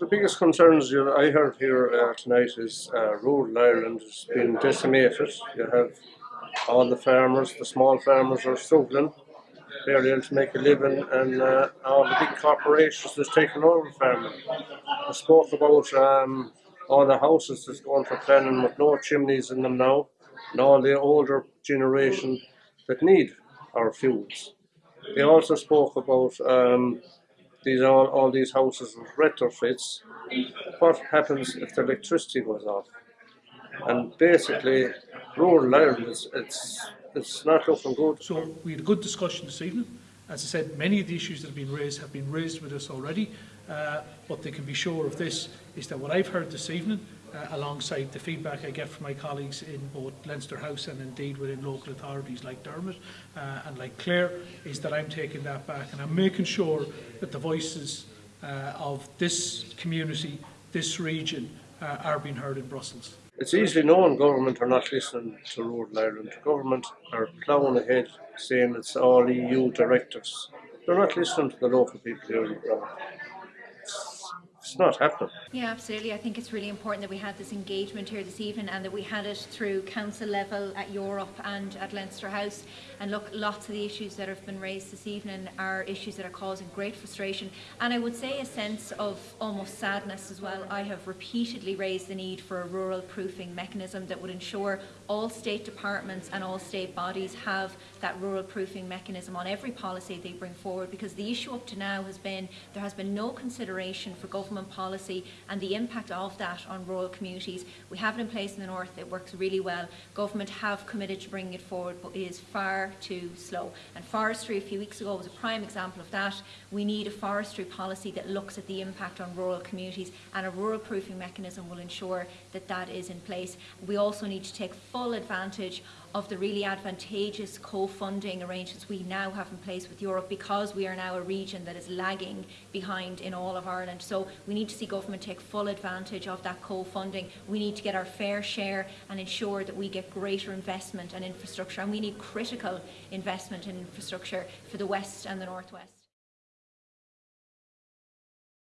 The biggest concerns you- I heard here uh, tonight is uh, rural Ireland has been decimated. You have all the farmers, the small farmers are struggling, barely able to make a living, and uh, all the big corporations that's taken over farming. I spoke about um, all the houses that's going for planning with no chimneys in them now, and all the older generation that need our fuels. They also spoke about um, these all, all these houses retrofits. What happens if the electricity goes off? And basically, rural Ireland is it's it's not looking good. So we had a good discussion this evening. As I said, many of the issues that have been raised have been raised with us already. Uh, what they can be sure of this is that what I've heard this evening, uh, alongside the feedback I get from my colleagues in both Leinster House and indeed within local authorities like Dermot uh, and like Clare, is that I'm taking that back and I'm making sure that the voices uh, of this community, this region, uh, are being heard in Brussels. It's easily known government are not listening to rural Ireland. Government are plowing ahead, saying it's all EU directives. They're not listening to the local people here in the. It's- not happening. Yeah, absolutely. I think it's really important that we had this engagement here this evening and that we had it through council level at Europe and at Leinster House. And look, lots of the issues that have been raised this evening are issues that are causing great frustration and I would say a sense of almost sadness as well. I have repeatedly raised the need for a rural proofing mechanism that would ensure all state departments and all state bodies have that rural proofing mechanism on every policy they bring forward because the issue up to now has been there has been no consideration for government policy and the impact of that on rural communities. We have it in place in the north, it works really well. Government have committed to bringing it forward but it is far too slow. And forestry a few weeks ago was a prime example of that. We need a forestry policy that looks at the impact on rural communities and a rural proofing mechanism will ensure that that is in place. We also need to take full advantage of the really advantageous co-funding arrangements we now have in place with Europe because we are now a region that is lagging behind in all of Ireland. So we need to see government take full advantage of that co-funding. We need to get our fair share and ensure that we get greater investment and infrastructure and we need critical investment in infrastructure for the west and the northwest.